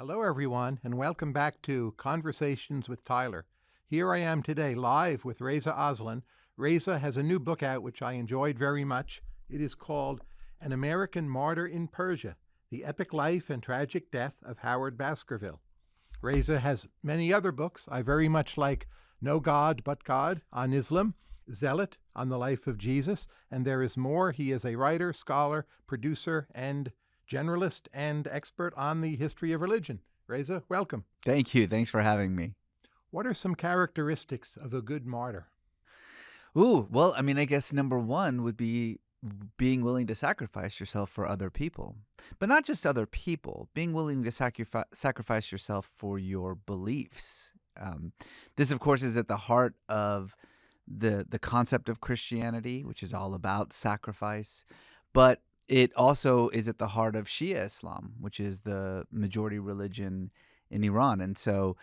Hello, everyone, and welcome back to Conversations with Tyler. Here I am today live with Reza Aslan. Reza has a new book out which I enjoyed very much. It is called An American Martyr in Persia The Epic Life and Tragic Death of Howard Baskerville. Reza has many other books. I very much like No God But God on Islam, Zealot on the Life of Jesus, and there is more. He is a writer, scholar, producer, and generalist and expert on the history of religion. Reza, welcome. Thank you. Thanks for having me. What are some characteristics of a good martyr? Ooh, well, I mean, I guess number one would be being willing to sacrifice yourself for other people, but not just other people, being willing to sacrifice sacrifice yourself for your beliefs. Um, this, of course, is at the heart of the the concept of Christianity, which is all about sacrifice. But it also is at the heart of Shia Islam, which is the majority religion in Iran. And so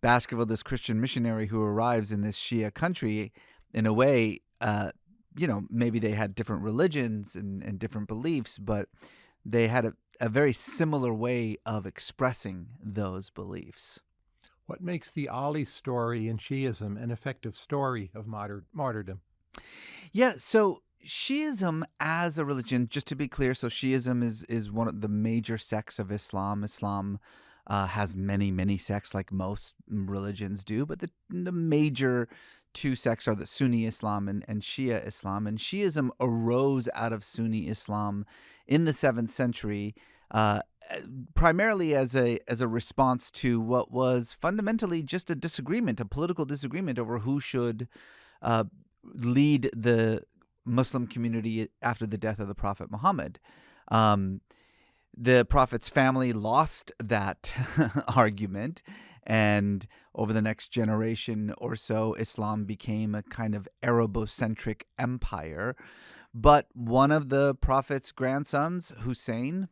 Baskerville, this Christian missionary who arrives in this Shia country, in a way, uh, you know, maybe they had different religions and, and different beliefs, but they had a, a very similar way of expressing those beliefs. What makes the Ali story in Shiism an effective story of martyr- martyrdom? Yeah, so Shiism as a religion, just to be clear, so Shiism is is one of the major sects of Islam. Islam uh, has many many sects, like most religions do, but the the major two sects are the Sunni Islam and, and Shia Islam. And Shiism arose out of Sunni Islam in the seventh century. Uh, primarily as a as a response to what was fundamentally just a disagreement, a political disagreement over who should uh, lead the Muslim community after the death of the Prophet Muhammad. Um, the Prophet's family lost that argument, and over the next generation or so, Islam became a kind of Arabocentric empire. But one of the Prophet's grandsons, Hussein,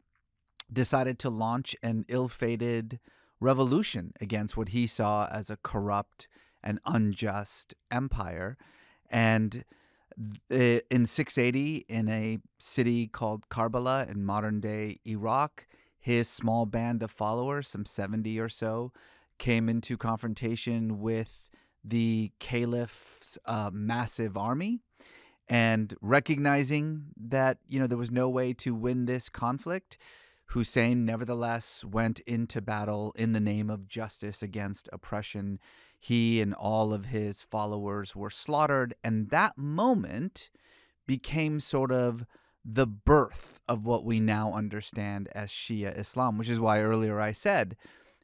decided to launch an ill fated revolution against what he saw as a corrupt and unjust empire. And in 680, in a city called Karbala in modern day Iraq, his small band of followers, some 70 or so, came into confrontation with the caliph's uh, massive army. And recognizing that, you know, there was no way to win this conflict, Hussein nevertheless went into battle in the name of justice against oppression he and all of his followers were slaughtered. And that moment became sort of the birth of what we now understand as Shia Islam, which is why earlier I said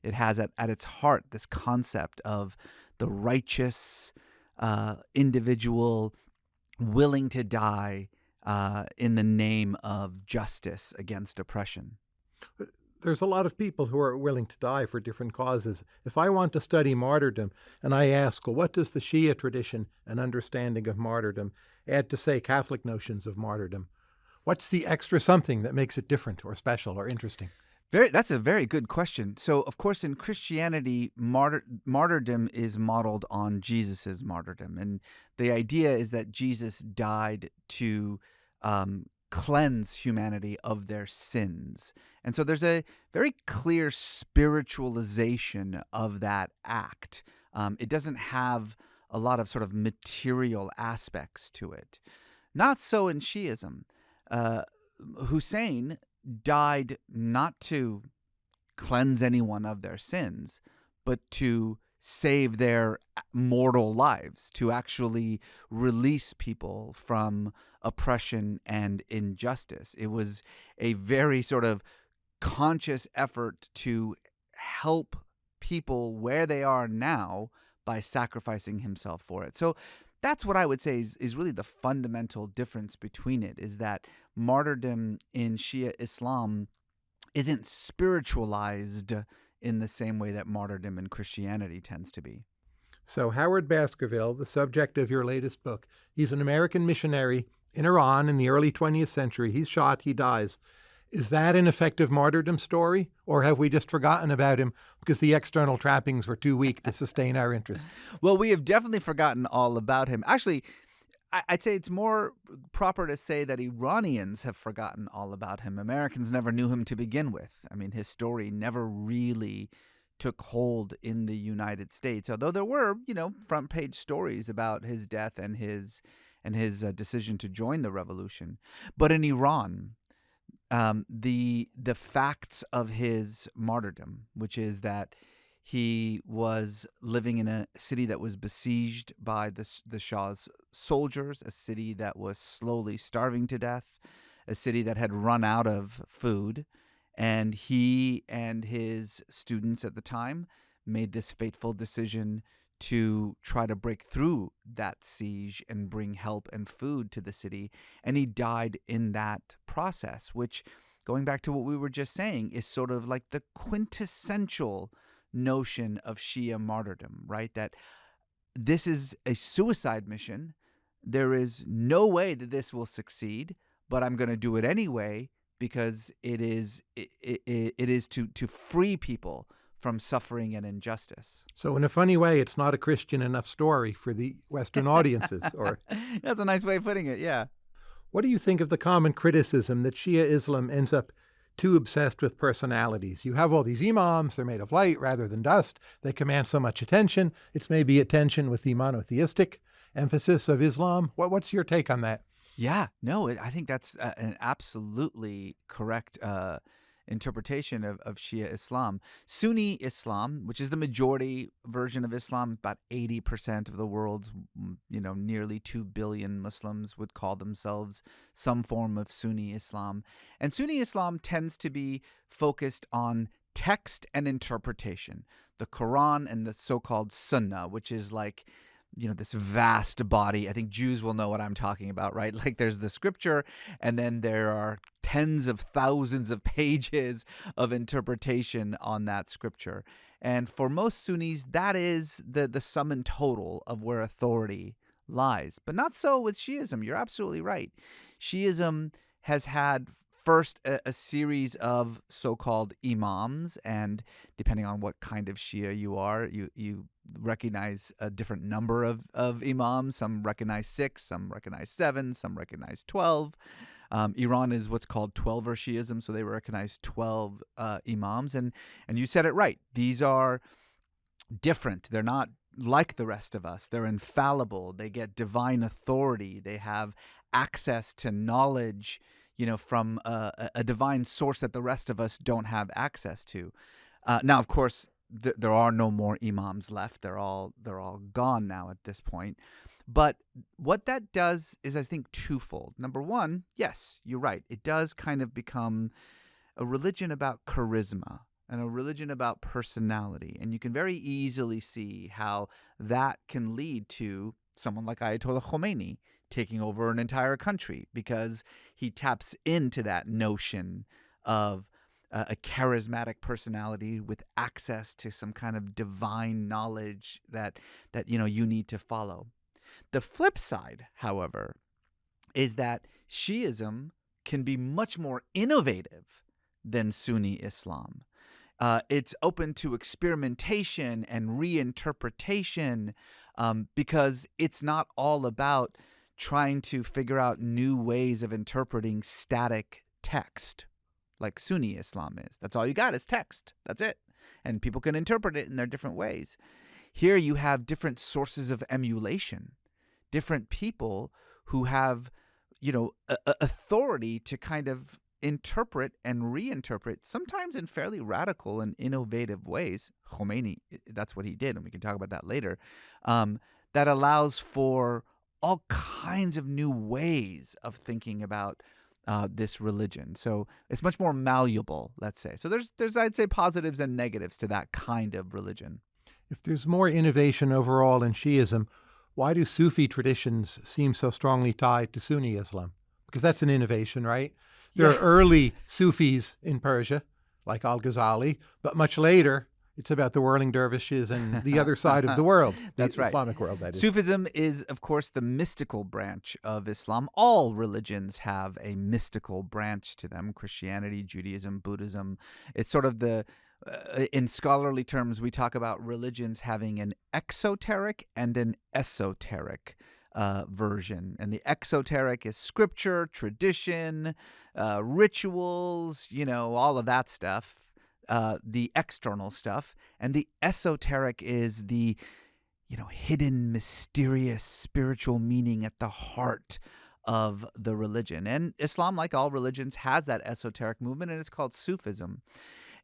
it has at, at its heart this concept of the righteous uh, individual willing to die uh, in the name of justice against oppression there's a lot of people who are willing to die for different causes. If I want to study martyrdom and I ask, well, what does the Shia tradition and understanding of martyrdom add to, say, Catholic notions of martyrdom? What's the extra something that makes it different or special or interesting? Very, that's a very good question. So, of course, in Christianity, martyr, martyrdom is modeled on Jesus's martyrdom, and the idea is that Jesus died to um, cleanse humanity of their sins. And so there's a very clear spiritualization of that act. Um, it doesn't have a lot of sort of material aspects to it. Not so in Shiism. Uh, Hussein died not to cleanse anyone of their sins, but to save their mortal lives, to actually release people from oppression and injustice. It was a very sort of conscious effort to help people where they are now by sacrificing himself for it. So that's what I would say is, is really the fundamental difference between it is that martyrdom in Shia Islam isn't spiritualized in the same way that martyrdom in Christianity tends to be. So, Howard Baskerville, the subject of your latest book, he's an American missionary in Iran in the early 20th century. He's shot, he dies. Is that an effective martyrdom story, or have we just forgotten about him because the external trappings were too weak to sustain our interest? well, we have definitely forgotten all about him. Actually, I'd say it's more proper to say that Iranians have forgotten all about him. Americans never knew him to begin with. I mean, his story never really took hold in the United States, although there were, you know, front page stories about his death and his and his uh, decision to join the revolution. But in Iran, um, the the facts of his martyrdom, which is that he was living in a city that was besieged by the the Shah's soldiers, a city that was slowly starving to death, a city that had run out of food, and he and his students at the time made this fateful decision to try to break through that siege and bring help and food to the city. And he died in that process, which, going back to what we were just saying, is sort of like the quintessential notion of Shia martyrdom, right? That this is a suicide mission. There is no way that this will succeed, but I'm going to do it anyway because it is it, it, it is to to free people from suffering and injustice. So, in a funny way, it's not a Christian enough story for the Western audiences. Or that's a nice way of putting it. Yeah. What do you think of the common criticism that Shia Islam ends up too obsessed with personalities? You have all these imams; they're made of light rather than dust. They command so much attention. It's maybe at tension with the monotheistic emphasis of Islam. What, what's your take on that? Yeah, no, I think that's uh, an absolutely correct uh, interpretation of, of Shia Islam. Sunni Islam, which is the majority version of Islam, about 80% of the world's, mm, you know, nearly 2 billion Muslims would call themselves some form of Sunni Islam. And Sunni Islam tends to be focused on text and interpretation, the Quran and the so called Sunnah, which is like you know this vast body. I think jews will know what i'm talking about right? Like there's the scripture and then there are tens of thousands of pages of interpretation on that scripture. And for most sunnis that is the the sum and total of where authority lies. But not so with shiism. You're absolutely right. Shiism has had first a, a, series of so-called imams and depending on what kind of shia you are you you recognize a different number of, of imams some recognize six some recognize seven some recognize 12 um, Iran is what's called Twelver Shiism, so they recognize 12 uh, imams. And, and you said it right. These are different. They're not like the rest of us. They're infallible. They get divine authority. They have access to knowledge you know, from a, a divine source that the rest of us don't have access to. Uh, now, of course, th- there are no more imams left. They're all they're all gone now at this point. But what that does is, I think, twofold. Number one, yes, you're right. It does kind of become a religion about charisma and a religion about personality. And you can very easily see how that can lead to someone like Ayatollah Khomeini taking over an entire country because he taps into that notion of uh, a charismatic personality with access to some kind of divine knowledge that that you know you need to follow. The flip side, however, is that Shiism can be much more innovative than Sunni Islam. Uh, it's open to experimentation and reinterpretation um, because it's not all about trying to figure out new ways of interpreting static text like Sunni Islam is. That's all you got is text. That's it. And people can interpret it in their different ways. Here you have different sources of emulation, different people who have, you know, authority to kind of interpret and reinterpret, sometimes in fairly radical and innovative ways. Khomeini, that's what he did, and we can talk about that later. Um, that allows for all kinds of new ways of thinking about uh, this religion. So it's much more malleable, let's say. So there's there's I'd say positives and negatives to that kind of religion. If there's more innovation overall in Shiism, why do Sufi traditions seem so strongly tied to Sunni Islam? Because that's an innovation, right? There yeah. are early Sufis in Persia, like Al Ghazali, but much later it's about the whirling dervishes and the other side of the world. That's the right. Islamic world, that is. Sufism is, of course, the mystical branch of Islam. All religions have a mystical branch to them Christianity, Judaism, Buddhism. It's sort of the, uh, in scholarly terms, we talk about religions having an exoteric and an esoteric uh, version, and the exoteric is scripture, tradition, uh, rituals, you know, all of that stuff. Uh, the external stuff, and the esoteric is the you know hidden, mysterious spiritual meaning at the heart of the religion. And Islam, like all religions, has that esoteric movement, and it's called Sufism.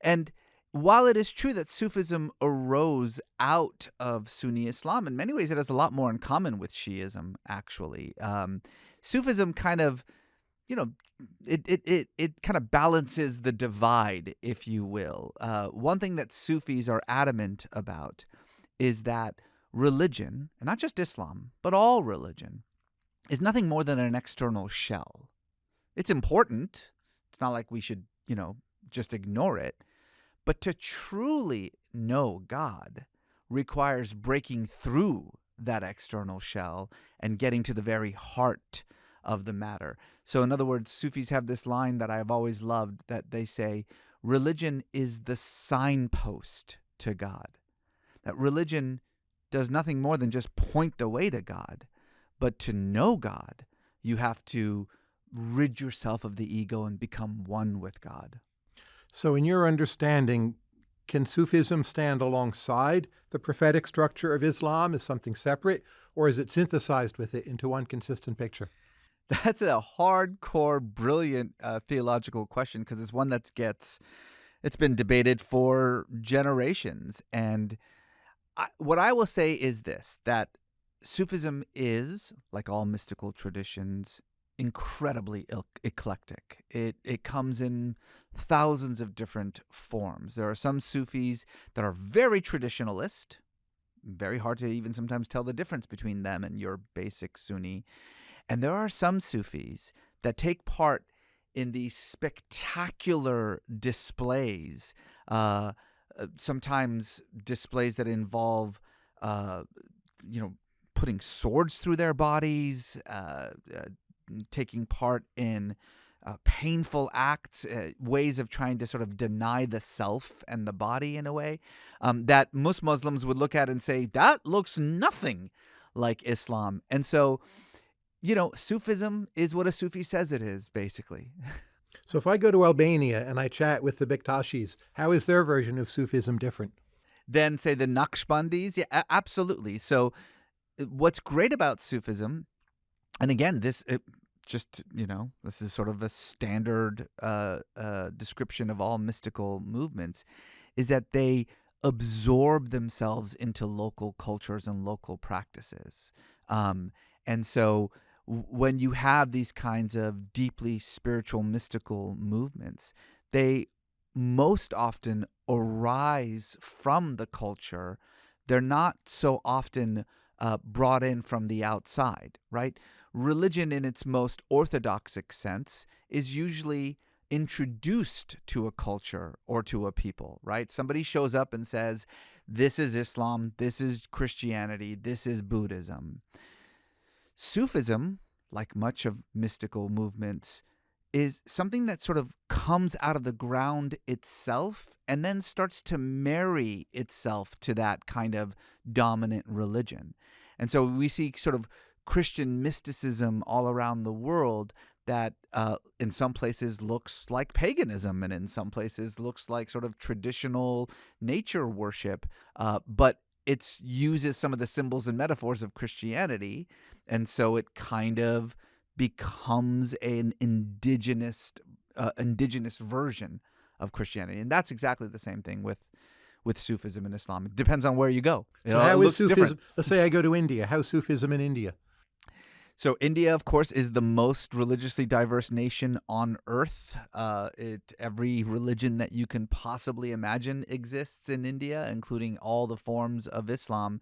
And while it is true that Sufism arose out of Sunni Islam, in many ways it has a lot more in common with Shiism, actually. Um, Sufism kind of, you know, it, it, it, it kind of balances the divide, if you will. Uh, one thing that Sufis are adamant about is that religion, and not just Islam, but all religion, is nothing more than an external shell. It's important. It's not like we should, you know, just ignore it but to truly know God requires breaking through that external shell and getting to the very heart of the matter. So, in other words, Sufis have this line that I've always loved that they say, religion is the signpost to God. That religion does nothing more than just point the way to God. But to know God, you have to rid yourself of the ego and become one with God. So, in your understanding, can Sufism stand alongside the prophetic structure of Islam as something separate, or is it synthesized with it into one consistent picture? That's a hardcore, brilliant uh, theological question because it's one that gets it's been debated for generations. And I, what I will say is this: that Sufism is, like all mystical traditions, incredibly eclectic. It it comes in thousands of different forms. There are some Sufis that are very traditionalist, very hard to even sometimes tell the difference between them and your basic Sunni. And there are some Sufis that take part in these spectacular displays, uh, sometimes displays that involve, uh, you know, putting swords through their bodies, uh, uh taking part in uh, painful acts, uh, ways of trying to sort of deny the self and the body in a way um, that most Muslims would look at and say, that looks nothing like Islam. And so, you know, Sufism is what a Sufi says it is, basically. so if I go to Albania and I chat with the Bektashis, how is their version of Sufism different? Than, say, the Naqshbandis? Yeah, absolutely. So, uh, what's great about Sufism and again, this it, just you know this is sort of a standard uh, uh, description of all mystical movements is that they absorb themselves into local cultures and local practices um, and so when you have these kinds of deeply spiritual mystical movements they most often arise from the culture they're not so often uh, brought in from the outside right religion in its most orthodoxic sense is usually introduced to a culture or to a people, right? Somebody shows up and says, This is Islam, this is Christianity, this is Buddhism. Sufism, like much of mystical movements, is something that sort of comes out of the ground itself and then starts to marry itself to that kind of dominant religion. And so we see sort of Christian mysticism all around the world that uh, in some places looks like paganism and in some places looks like sort of traditional nature worship, uh, but it uses some of the symbols and metaphors of Christianity. And so it kind of becomes an indigenous, uh, indigenous version of Christianity. And that's exactly the same thing with with Sufism and Islam. It depends on where you go. It so how is Sufism? Different. Let's say I go to India. How's Sufism in India? So India, of course, is the most religiously diverse nation on earth. Uh, it every religion that you can possibly imagine exists in India, including all the forms of Islam,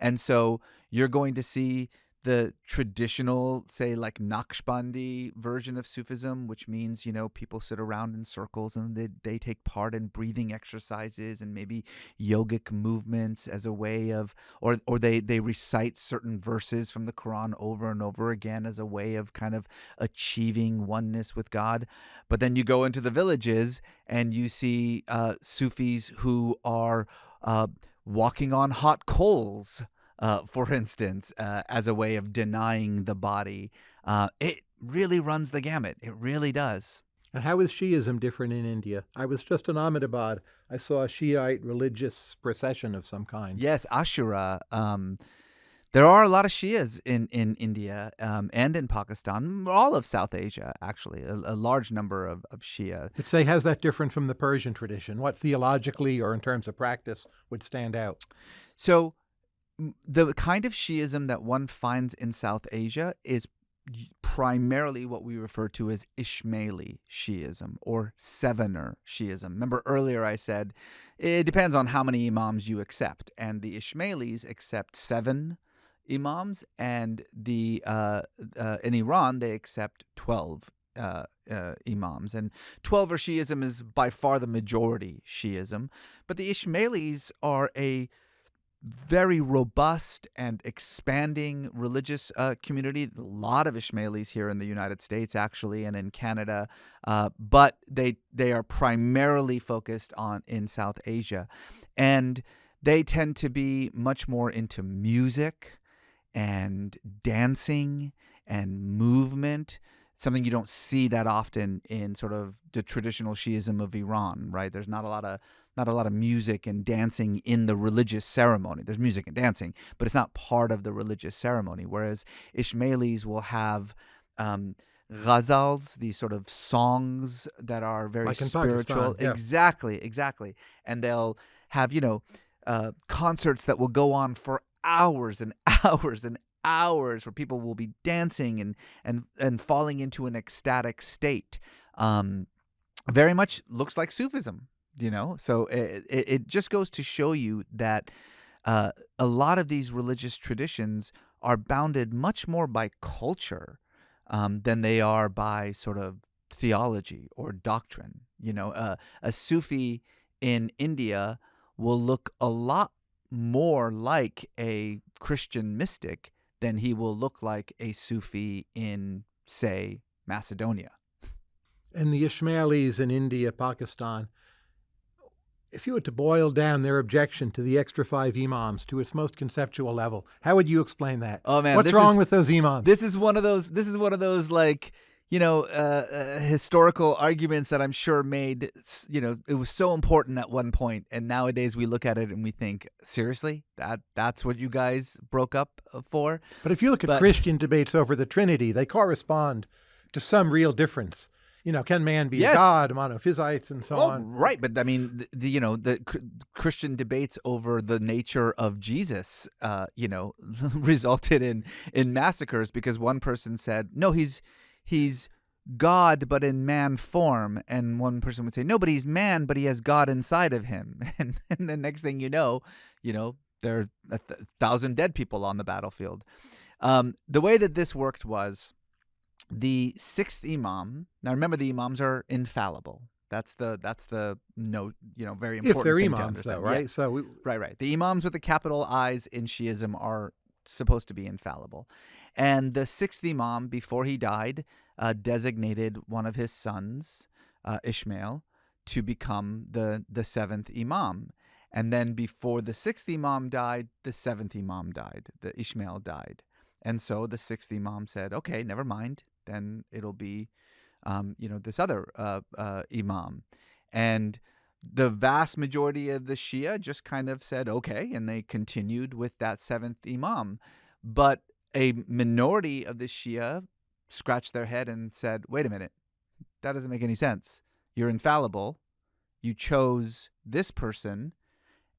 and so you're going to see the traditional, say, like Naqshbandi version of Sufism, which means, you know, people sit around in circles and they, they take part in breathing exercises and maybe yogic movements as a way of, or, or they, they recite certain verses from the Quran over and over again as a way of kind of achieving oneness with God. But then you go into the villages and you see uh, Sufis who are uh, walking on hot coals uh, for instance, uh, as a way of denying the body. Uh, it really runs the gamut. It really does. And how is Shiism different in India? I was just in Ahmedabad. I saw a Shiite religious procession of some kind. Yes, Ashura. Um, there are a lot of Shias in in India um, and in Pakistan, all of South Asia, actually, a, a large number of, of Shia. But say, how's that different from the Persian tradition? What theologically or in terms of practice would stand out? So, the kind of Shiism that one finds in South Asia is primarily what we refer to as Ismaili Shiism or Sevener Shiism. Remember earlier I said it depends on how many imams you accept, and the Ismailis accept seven imams, and the uh, uh, in Iran they accept twelve uh, uh, imams, and Twelver Shiism is by far the majority Shiism, but the Ismailis are a very robust and expanding religious uh, community. A lot of Ishmaelis here in the United States, actually, and in Canada, uh, but they they are primarily focused on in South Asia, and they tend to be much more into music and dancing and movement something you don't see that often in sort of the traditional Shiism of Iran, right? There's not a lot of not a lot of music and dancing in the religious ceremony. There's music and dancing, but it's not part of the religious ceremony. Whereas Ismailis will have um, ghazals, these sort of songs that are very Like spiritual. Yeah. Exactly, exactly. And they'll have, you know, uh, concerts that will go on for hours and hours and hours where people will be dancing and and and falling into an ecstatic state. Um, very much looks like Sufism, you know. So it, it, it just goes to show you that uh, a lot of these religious traditions are bounded much more by culture um, than they are by sort of theology or doctrine. You know, uh, a Sufi in India will look a lot more like a Christian mystic than he will look like a Sufi in, say, Macedonia. And the Ismailis in India, Pakistan, if you were to boil down their objection to the extra five imams to its most conceptual level, how would you explain that? Oh man, What's wrong is- with those imams? This is one of those. This is one of those like you know uh, uh, historical arguments that I'm sure made. You know, it was so important at one point, and nowadays we look at it and we think, seriously, that that's what you guys broke up uh, for. but if you look at but- Christian debates over the Trinity, they correspond to some real difference. You know, can man be Yes. a god, monophysites, and so Well, on? right, but I mean, the, the, you know, the Christian debates over the nature of Jesus, uh, you know, resulted in in massacres because one person said, "No, he's he's God, but in man form," and one person would say, "No, but he's man, but he has God inside of him." And, and the next thing you know, you know, there are a th- thousand dead people on the battlefield. Um, the way that this worked was the sixth imam. Now remember, the imams are infallible. That's the that's the note. You know, very important. If they're imams, though, understand. Yeah, right? So we, Right, right. The imams with the capital I's in Shiism are supposed to be infallible. And the sixth imam, before he died, uh, designated one of his sons, uh, Ishmael, to become the, the seventh imam. And then before the sixth imam died, the seventh imam died. The Ishmael died. And so the sixth imam said, okay, never mind. Then it'll be, um, you know, this other uh, uh, imam. And the vast majority of the Shia just kind of said okay, and they continued with that seventh imam. But a minority of the Shia scratched their head and said, wait a minute, that doesn't make any sense. You're infallible. You chose this person,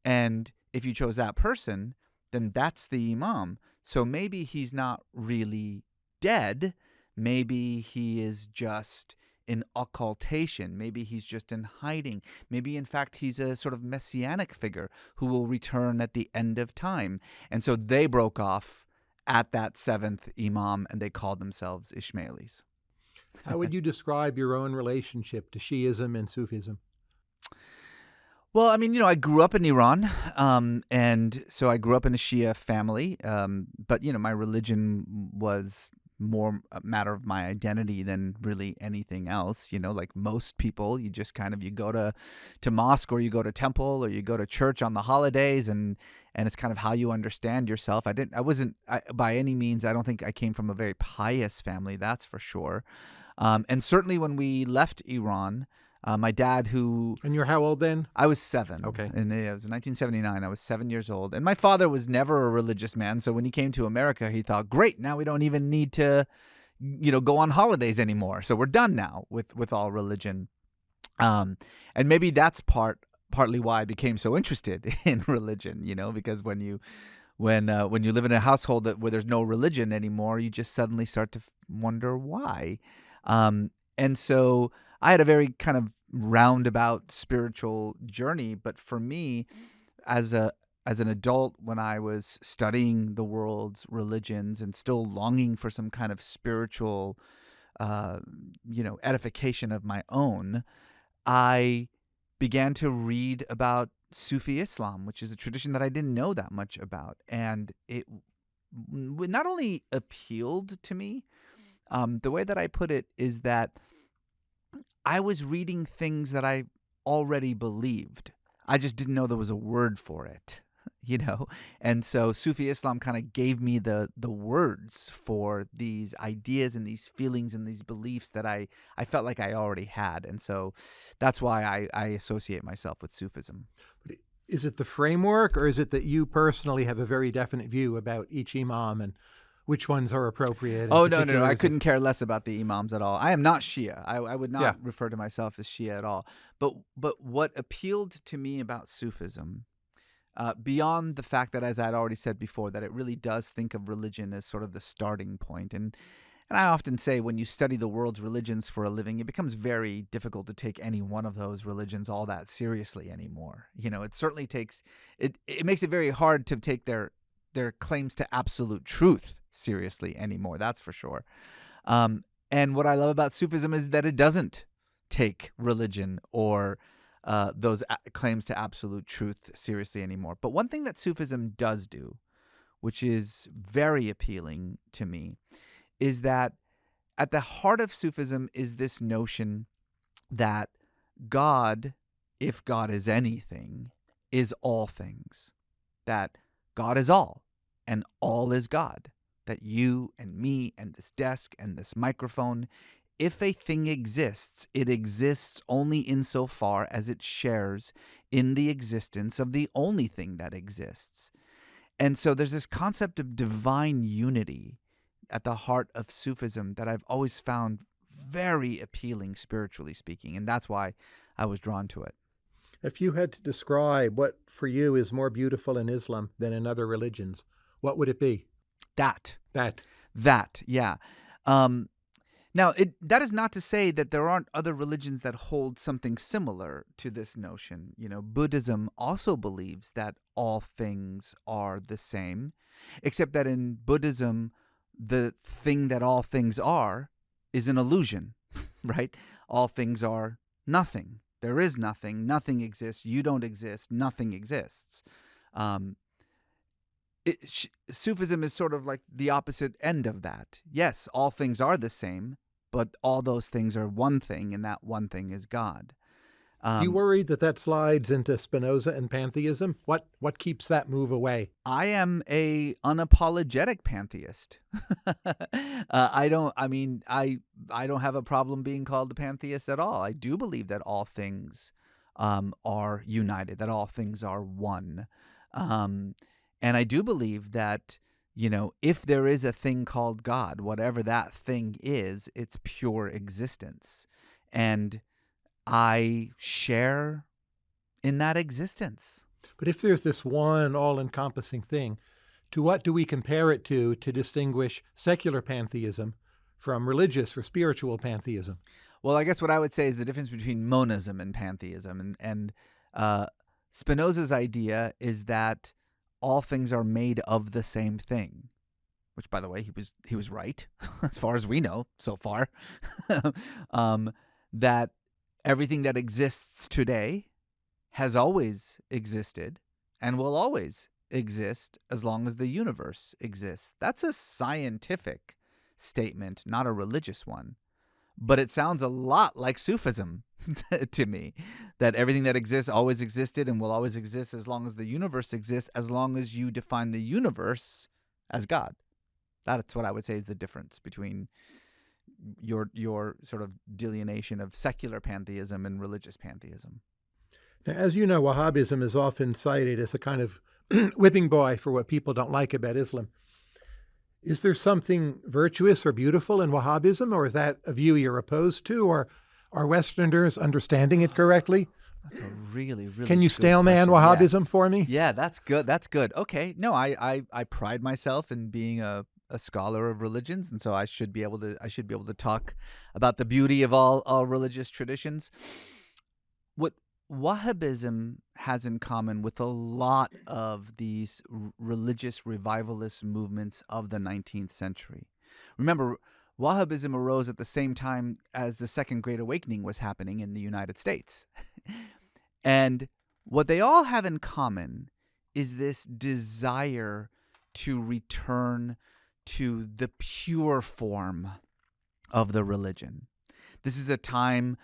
and if you chose that person, then that's the imam. So maybe he's not really dead. Maybe he is just in occultation. Maybe he's just in hiding. Maybe, in fact, he's a sort of messianic figure who will return at the end of time. And so they broke off at that seventh imam and they called themselves Ishmaelis. how would you describe your own relationship to Shiism and Sufism? Well, I mean, you know, I grew up in Iran, um, and so I grew up in a Shia family. Um, but you know, my religion was more a matter of my identity than really anything else. You know, like most people, you just kind of you go to to mosque or you go to temple or you go to church on the holidays, and and it's kind of how you understand yourself. I didn't, I wasn't I, by any means. I don't think I came from a very pious family. That's for sure. Um, and certainly when we left Iran, uh, my dad, who And you're how old then? I was seven. Okay. And it was 1979. I was seven years old. And my father was never a religious man. So when he came to America, he thought, great, now we don't even need to, you know, go on holidays anymore. So we're done now with, with all religion. Um, and maybe that's part partly why I became so interested in religion, you know, because when you when uh, when you live in a household that where there's no religion anymore, you just suddenly start to wonder why. Um, and so I had a very kind of roundabout spiritual journey, but for me, as a as an adult, when I was studying the world's religions and still longing for some kind of spiritual, uh, you know, edification of my own, I began to read about Sufi Islam, which is a tradition that I didn't know that much about, and it not only appealed to me. Um, the way that I put it is that I was reading things that I already believed. I just didn't know there was a word for it, you know. And so Sufi Islam kind of gave me the the words for these ideas and these feelings and these beliefs that I I felt like I already had. And so that's why I I associate myself with Sufism. Is it the framework, or is it that you personally have a very definite view about each imam and which ones are appropriate? Oh no, no, no! I couldn't care less about the imams at all. I am not Shia. I, I would not Yeah. refer to myself as Shia at all. But but what appealed to me about Sufism, uh, beyond the fact that, as I'd already said before, that it really does think of religion as sort of the starting point, and and I often say when you study the world's religions for a living, it becomes very difficult to take any one of those religions all that seriously anymore. You know, it certainly takes it. It makes it very hard to take their their claims to absolute truth seriously anymore. That's for sure. Um, and what I love about Sufism is that it doesn't take religion or uh, those claims to absolute truth seriously anymore. But one thing that Sufism does do, which is very appealing to me, is that at the heart of Sufism is this notion that God, if God is anything, is all things. That God is all, and all is God. That you and me and this desk and this microphone, if a thing exists, it exists only insofar as it shares in the existence of the only thing that exists. And so there's this concept of divine unity at the heart of Sufism that I've always found very appealing, spiritually speaking. And that's why I was drawn to it. If you had to describe what for you is more beautiful in Islam than in other religions, what would it be? That That. That, yeah. Um, now, it that is not to say that there aren't other religions that hold something similar to this notion. You know, Buddhism also believes that all things are the same, except that in Buddhism, the thing that all things are is an illusion, right? All things are nothing. There is nothing. Nothing exists. You don't exist. Nothing exists. Um, it, sh- Sufism is sort of like the opposite end of that. Yes, all things are the same, but all those things are one thing, and that one thing is God. Um, you worry that that slides into Spinoza and pantheism? What what keeps that move away? I am a unapologetic pantheist. uh, I don't. I mean, I I don't have a problem being called a pantheist at all. I do believe that all things um, are united, that all things are one, um, and I do believe that you know if there is a thing called God, whatever that thing is, it's pure existence, and I share in that existence. But if there's this one all-encompassing thing, to what do we compare it to to distinguish secular pantheism from religious or spiritual pantheism? Well, I guess what I would say is the difference between monism and pantheism, and and uh, Spinoza's idea is that all things are made of the same thing, which, by the way, he was he was right as far as we know so far. um, that everything that exists today has always existed and will always exist as long as the universe exists. That's a scientific statement, not a religious one. But it sounds a lot like Sufism to me that everything that exists always existed and will always exist as long as the universe exists, as long as you define the universe as God. That's what I would say is the difference between your your sort of delineation of secular pantheism and religious pantheism. Now, as you know, Wahhabism is often cited as a kind of whipping boy for what people don't like about Islam. Is there something virtuous or beautiful in Wahhabism, or is that a view you're opposed to, or are Westerners understanding it correctly? That's a really, really. Can you steelman Wahhabism yeah. for me? Yeah, that's good. That's good. Okay. No, I, I, I pride myself in being a, a scholar of religions, and so I should be able to. I should be able to talk about the beauty of all all religious traditions. What Wahhabism has in common with a lot of these religious revivalist movements of the 19th century. Remember, Wahhabism arose at the same time as the Second Great Awakening was happening in the United States. and what they all have in common is this desire to return to the pure form of the religion. This is a time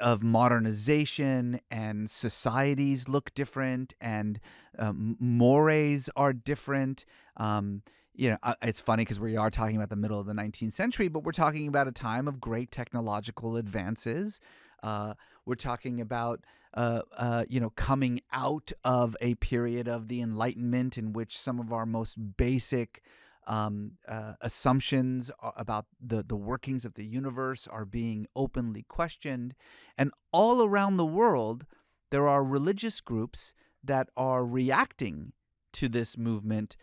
of modernization and societies look different and um, mores are different. Um, you know, it's funny because we are talking about the middle of the 19th century, but we're talking about a time of great technological advances. Uh, we're talking about, uh, uh, you know, coming out of a period of the Enlightenment in which some of our most basic um, uh, assumptions about the, the workings of the universe are being openly questioned. And all around the world, there are religious groups that are reacting to this movement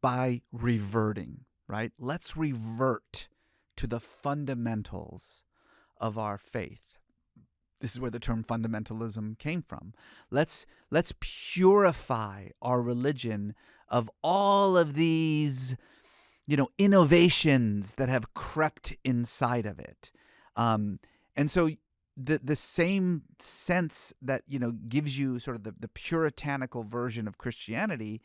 by reverting, right? Let's revert to the fundamentals of our faith. This is where the term fundamentalism came from. Let's let's purify our religion of all of these, you know, innovations that have crept inside of it. Um, and so the the same sense that you know gives you sort of the, the puritanical version of Christianity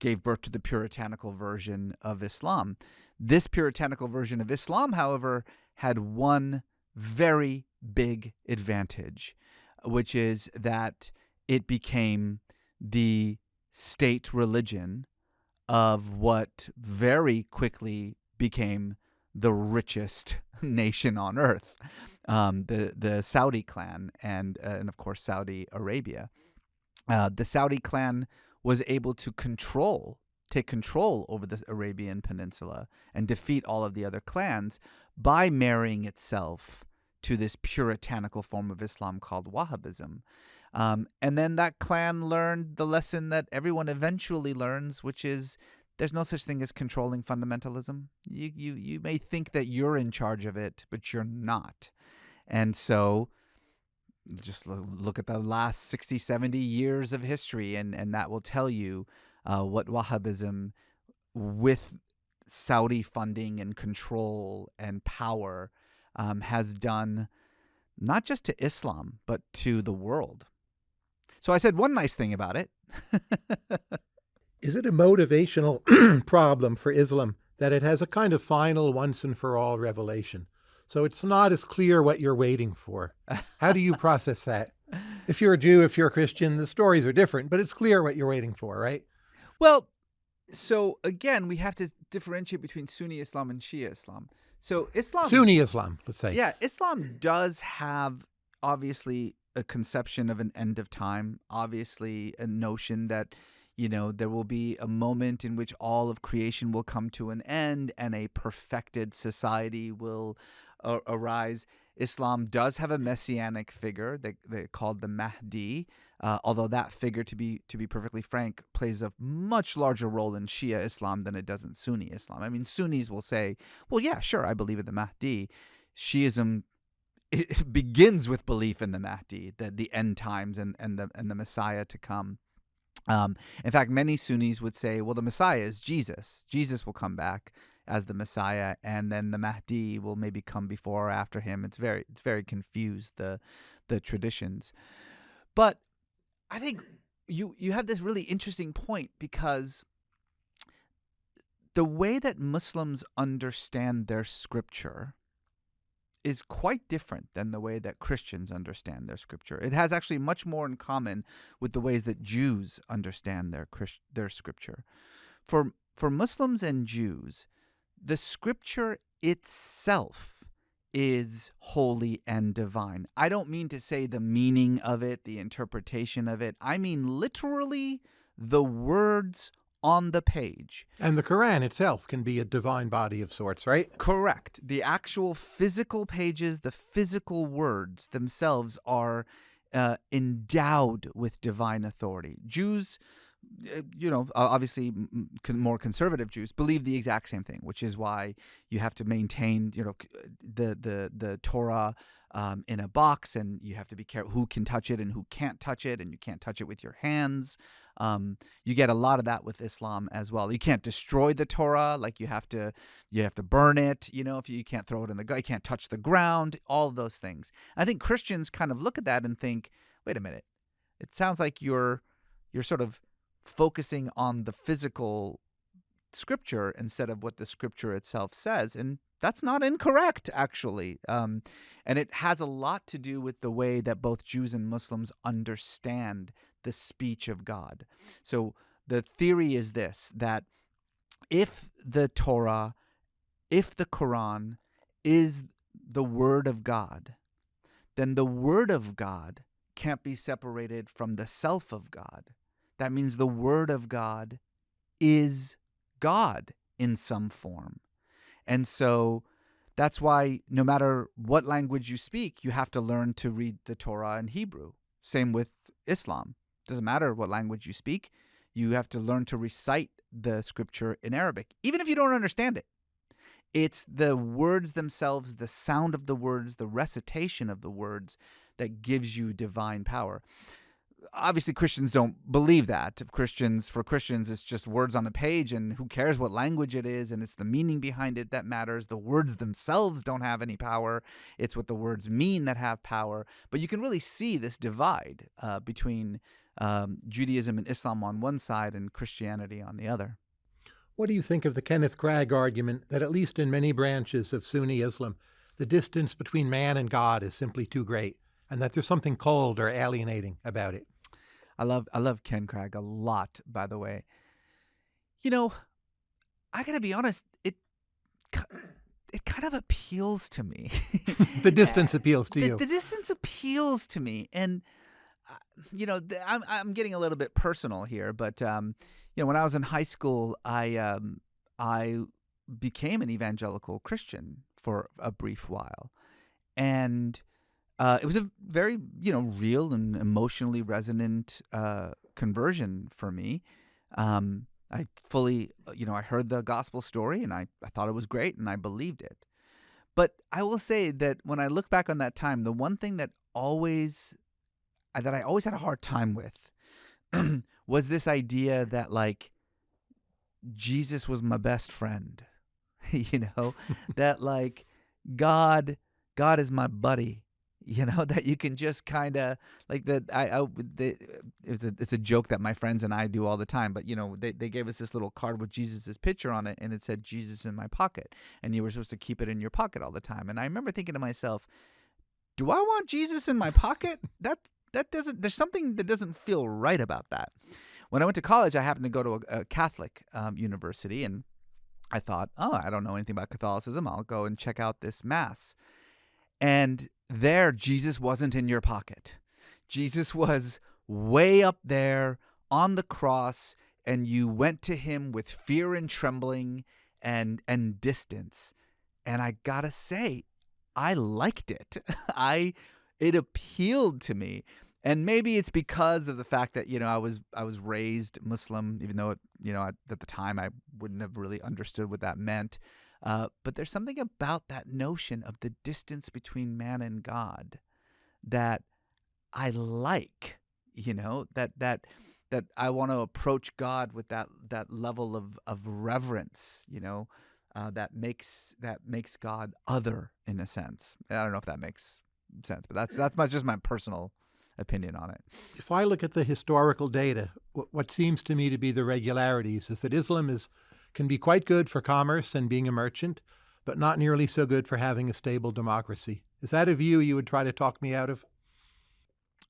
gave birth to the puritanical version of Islam. This puritanical version of Islam, however, had one very big advantage, which is that it became the state religion of what very quickly became the richest nation on earth, um, the the Saudi clan, and uh, and of course Saudi Arabia. Uh, the Saudi clan was able to control, take control over the Arabian Peninsula and defeat all of the other clans by marrying itself to this puritanical form of Islam called Wahhabism. Um, and then that clan learned the lesson that everyone eventually learns, which is there's no such thing as controlling fundamentalism. You, you, you may think that you're in charge of it, but you're not. And so just look at the last 60, 70 years of history, and, and that will tell you uh, what Wahhabism, with Saudi funding and control and power, um, has done not just to Islam, but to the world. So I said one nice thing about it. Is it a motivational problem for Islam that it has a kind of final once and for all revelation? So it's not as clear what you're waiting for. How do you process that? If you're a Jew, if you're a Christian, the stories are different, but it's clear what you're waiting for, right? Well, so again, we have to differentiate between Sunni Islam and Shia Islam. So Islam Sunni Islam, let's say. Yeah, Islam does have obviously a conception of an end of time, obviously a notion that you know there will be a moment in which all of creation will come to an end and a perfected society will uh, arise. Islam does have a messianic figure that they called the Mahdi, uh, although that figure, to be to be perfectly frank, plays a much larger role in Shia Islam than it does in Sunni Islam. I mean, Sunnis will say, "Well, yeah, sure, I believe in the Mahdi." Shiism it begins with belief in the Mahdi, the, the end times and, and the and the Messiah to come. Um, in fact, many Sunnis would say, well, the Messiah is Jesus. Jesus will come back as the Messiah, and then the Mahdi will maybe come before or after him. It's very it's very confused the the traditions, but I think you you have this really interesting point because the way that Muslims understand their scripture is quite different than the way that Christians understand their scripture. It has actually much more in common with the ways that Jews understand their Christ- their scripture. For for Muslims and Jews, the scripture itself is holy and divine. I don't mean to say the meaning of it, the interpretation of it. I mean literally the words on the page. And the Quran itself can be a divine body of sorts, right? Correct. The actual physical pages, the physical words themselves are uh, endowed with divine authority. Jews uh, you know, obviously more conservative Jews believe the exact same thing, which is why you have to maintain, you know, the the the Torah um, in a box, and you have to be careful who can touch it and who can't touch it, and you can't touch it with your hands. Um, you get a lot of that with Islam as well. You can't destroy the Torah, like you have to you have to burn it. You know, if you, you can't throw it in the you can't touch the ground. All of those things. I think Christians kind of look at that and think, wait a minute, it sounds like you're you're sort of focusing on the physical scripture instead of what the scripture itself says. And that's not incorrect, actually. Um, and it has a lot to do with the way that both Jews and Muslims understand the speech of God. So the theory is this that if the Torah, if the Quran is the Word of God, then the Word of God can't be separated from the self of God. That means the Word of God is God in some form. And so that's why no matter what language you speak, you have to learn to read the Torah in Hebrew. Same with Islam. Doesn't matter what language you speak, you have to learn to recite the scripture in Arabic, even if you don't understand it. It's the words themselves, the sound of the words, the recitation of the words that gives you divine power obviously Christians don't believe that. Christians for Christians it's just words on a page and who cares what language it is and it's the meaning behind it that matters. The words themselves don't have any power. It's what the words mean that have power. But you can really see this divide uh, between um, Judaism and Islam on one side and Christianity on the other. What do you think of the Kenneth Cragg argument that at least in many branches of Sunni Islam, the distance between man and God is simply too great, and that there's something cold or alienating about it? I love I love Ken Cragg a lot, by the way. You know, I gotta be honest, it it kind of appeals to me. the distance appeals to the, you. The distance appeals to me, and uh, you know, I'm I'm getting a little bit personal here, but um, you know, when I was in high school, I um, I became an evangelical Christian for a brief while, and uh, it was a very you know real and emotionally resonant uh, conversion for me. Um, I fully uh, you know I heard the gospel story and I, I thought it was great and I believed it. But I will say that when I look back on that time, the one thing that always uh, that I always had a hard time with was this idea that like Jesus was my best friend. you know, that like God God is my buddy you know that you can just kind of like that I, I the, it's a it's a joke that my friends and I do all the time but you know they, they gave us this little card with Jesus's picture on it and it said Jesus in my pocket and you were supposed to keep it in your pocket all the time and I remember thinking to myself do I want Jesus in my pocket? That that doesn't there's something that doesn't feel right about that. When I went to college I happened to go to a, a Catholic um, university and I thought oh I don't know anything about Catholicism I'll go and check out this mass and there, Jesus wasn't in your pocket. Jesus was way up there on the cross, and you went to him with fear and trembling and and distance. And I gotta say, I liked it. I it appealed to me. And maybe it's because of the fact that you know I was I was raised Muslim, even though it, you know at, at the time I wouldn't have really understood what that meant. Uh, but there's something about that notion of the distance between man and God that I like, you know, that that that I want to approach God with that that level of of reverence, you know, uh, that makes that makes God other in a sense. I don't know if that makes sense, but that's that's my, just my personal opinion on it. If I look at the historical data, what seems to me to be the regularities is that Islam is can be quite good for commerce and being a merchant, but not nearly so good for having a stable democracy. Is that a view you would try to talk me out of?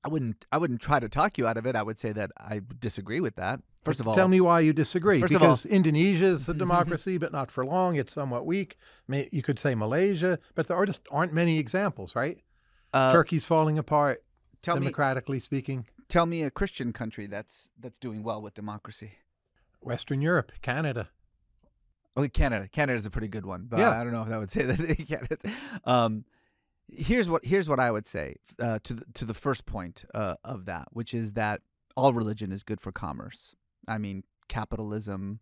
I wouldn't. I wouldn't try to talk you out of it. I would say that I disagree with that. First of all, tell me why you disagree. First of all- because Indonesia is a democracy, but not for long. It's somewhat weak. You could say Malaysia, but there are just aren't many examples, right? uh, Turkey's falling apart, tell me, democratically speaking. tell me a Christian country that's that's doing well with democracy. Western Europe, Canada. Okay, Canada. Canada's a pretty good one, but Yeah. I don't know if that would say that Canada. Um, here's what here's what I would say uh, to the, to the first point uh, of that, which is that all religion is good for commerce. I mean, capitalism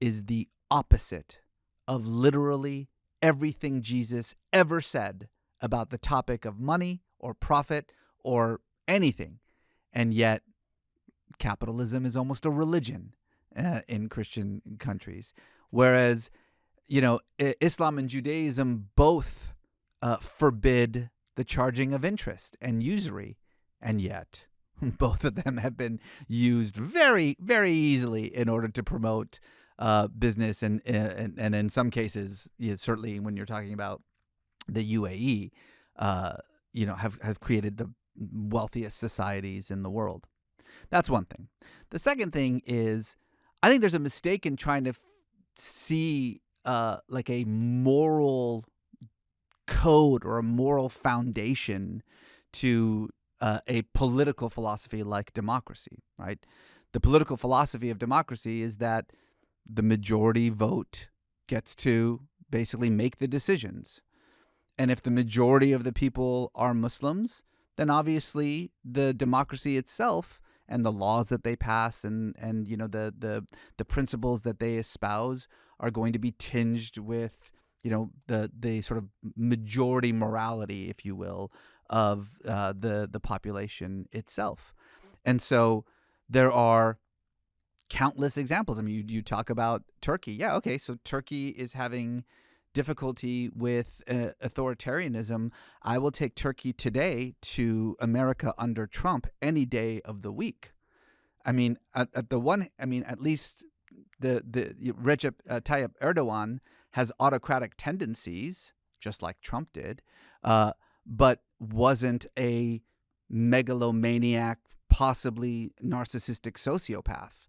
is the opposite of literally everything Jesus ever said about the topic of money or profit or anything, and yet capitalism is almost a religion uh, in Christian countries. Whereas, you know, Islam and Judaism both uh, forbid the charging of interest and usury, and yet both of them have been used very, very easily in order to promote uh, business, and, and and in some cases, yeah, certainly when you're talking about the UAE, uh, you know, have have created the wealthiest societies in the world. That's one thing. The second thing is, I think there's a mistake in trying to see uh, like a moral code or a moral foundation to uh, a political philosophy like democracy, right? The political philosophy of democracy is that the majority vote gets to basically make the decisions. And if the majority of the people are Muslims, then obviously the democracy itself and the laws that they pass and and you know the the the principles that they espouse are going to be tinged with you know the the sort of majority morality if you will of uh, the the population itself. And so there are countless examples. I mean you, you talk about turkey. Yeah okay so turkey is having difficulty with uh, authoritarianism i will take turkey today to america under trump any day of the week i mean at, at the one i mean at least the the Recep uh, Tayyip Erdogan has autocratic tendencies, just like Trump did, uh, but wasn't a megalomaniac, possibly narcissistic sociopath.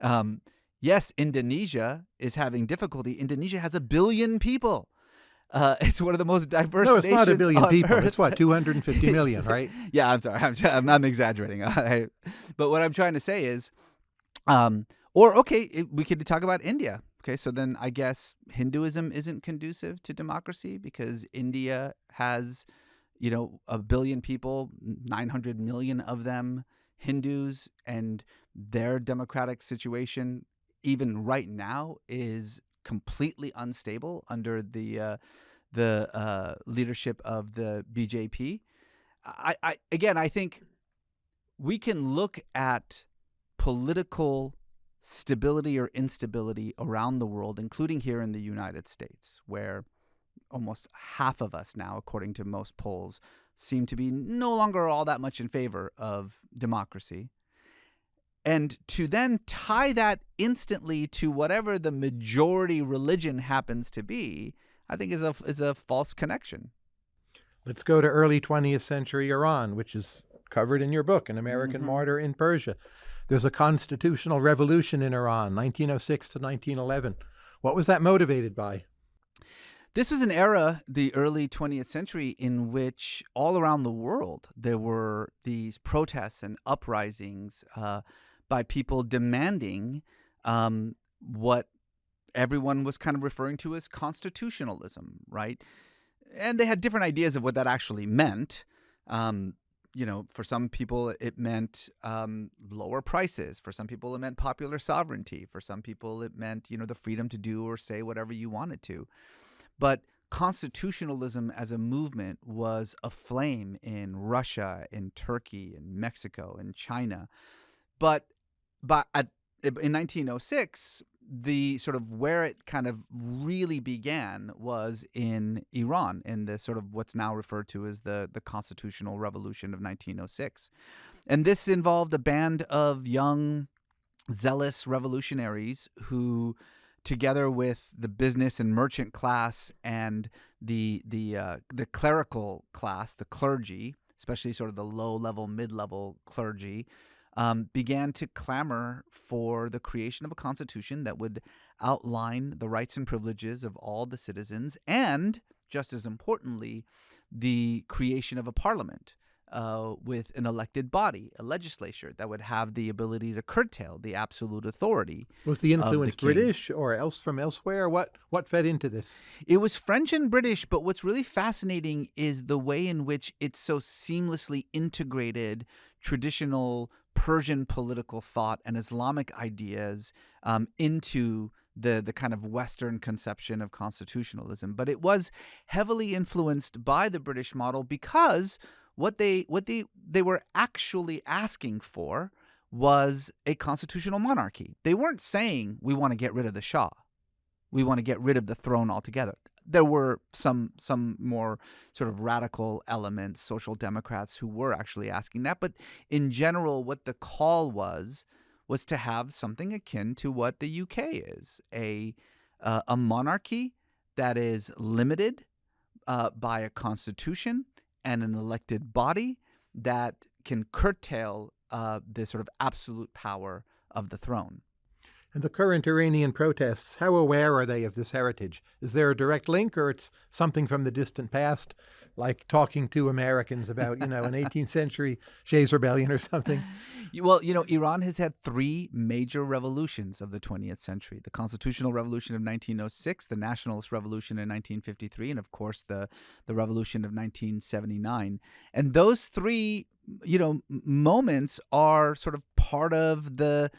Um, yes, Indonesia is having difficulty. Indonesia has a billion people. Uh, it's one of the most diverse. No, it's not a billion people. Earth. It's what, 250 million, right? yeah, I'm sorry. I'm, I'm, I'm exaggerating. I, but what I'm trying to say is, um, or okay, it, we could talk about India. Okay, so then I guess Hinduism isn't conducive to democracy because India has, you know, a billion people, 900 million of them Hindus, and their democratic situation, even right now, is completely unstable under the uh, the uh, leadership of the BJP. I, I again, I think we can look at political stability or instability around the world, including here in the United States, where almost half of us now, according to most polls, seem to be no longer all that much in favor of democracy. And to then tie that instantly to whatever the majority religion happens to be, I think is a is a false connection. Let's go to early 20th century Iran, which is covered in your book, An American Mhm. Martyr in Persia. There's a constitutional revolution in Iran, 1906 to 1911. What was that motivated by? This was an era, the early 20th century, in which all around the world there were these protests and uprisings uh, by people demanding um, what everyone was kind of referring to as constitutionalism, right? And they had different ideas of what that actually meant. Um, you know, for some people it meant um, lower prices. For some people it meant popular sovereignty. For some people it meant, you know, the freedom to do or say whatever you wanted to. But constitutionalism as a movement was aflame in Russia, in Turkey, in Mexico, in China. But but at, in 1906, the sort of where it kind of really began was in Iran, in the sort of what's now referred to as the the constitutional revolution of 1906, and this involved a band of young, zealous revolutionaries who together with the business and merchant class and the the uh, the clerical class, the clergy, especially sort of the low level, mid level clergy, um, began to clamor for the creation of a constitution that would outline the rights and privileges of all the citizens, and just as importantly, the creation of a parliament uh, with an elected body, a legislature that would have the ability to curtail the absolute authority. Was the the influence king. British or else from elsewhere? What what fed into this? It was French and British, but what's really fascinating is the way in which it's so seamlessly integrated traditional Persian political thought and Islamic ideas um, into the the kind of Western conception of constitutionalism. But it was heavily influenced by the British model because what they what they they were actually asking for was a constitutional monarchy. They weren't saying we want to get rid of the Shah. We want to get rid of the throne altogether. There were some some more sort of radical elements, social democrats who were actually asking that, but in general what the call was was to have something akin to what the UK is, a uh, a monarchy that is limited uh, by a constitution and an elected body that can curtail uh, the sort of absolute power of the throne. And the current Iranian protests, how aware are they of this heritage? Is there a direct link or it's something from the distant past, like talking to Americans about, you know, an 18th century Shays Rebellion or something? Well, you know, Iran has had three major revolutions of the 20th century the Constitutional Revolution of 1906, the Nationalist Revolution in 1953, and of course the, the Revolution of 1979. And those three, you know, moments are sort of part of the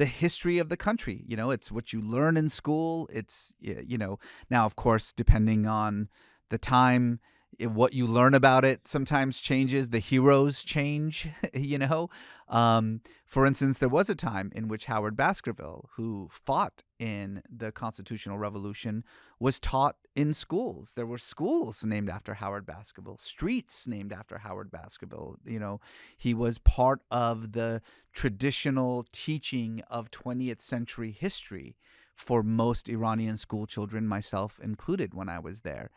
the history of the country. You know, it's what you learn in school. It's, you know, now, of course, depending on the time, what you learn about it sometimes changes. The heroes change, you know. Um, for instance, there was a time in which Howard Baskerville, who fought in the Constitutional Revolution, was taught in schools. There were schools named after Howard Baskerville, streets named after Howard Baskerville. You know, he was part of the traditional teaching of 20th century history for most Iranian school children, myself included, when I was there,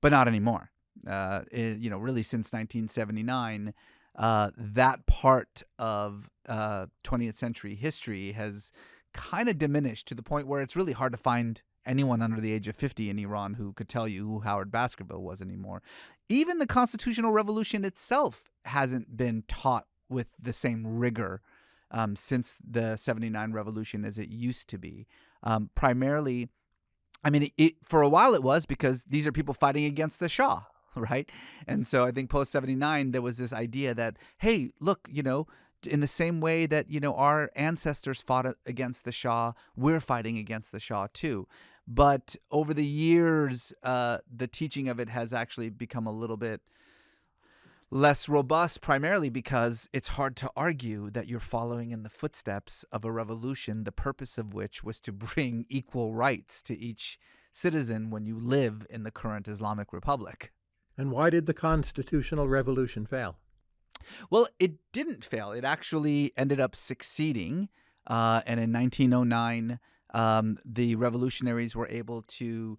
but not anymore. Uh, it- you know, really since 1979, uh, that part of uh, 20th century history has kind of diminished to the point where it's really hard to find anyone under the age of 50 in Iran who could tell you who Howard Baskerville was anymore. Even the constitutional revolution itself hasn't been taught with the same rigor um, since the 79 revolution as it used to be. Um, primarily, I mean, it, it, for a while it was because these are people fighting against the Shah, right? And so I think post 79, there was this idea that, hey, look, you know, in the same way that, you know, our ancestors fought against the Shah, we're fighting against the Shah too. But over the years, uh, the teaching of it has actually become a little bit less robust, primarily because it's hard to argue that you're following in the footsteps of a revolution, the purpose of which was to bring equal rights to each citizen when you live in the current Islamic Republic. And why did the constitutional revolution fail? Well, it didn't fail. It actually ended up succeeding. Uh, and in 1909, um, the revolutionaries were able to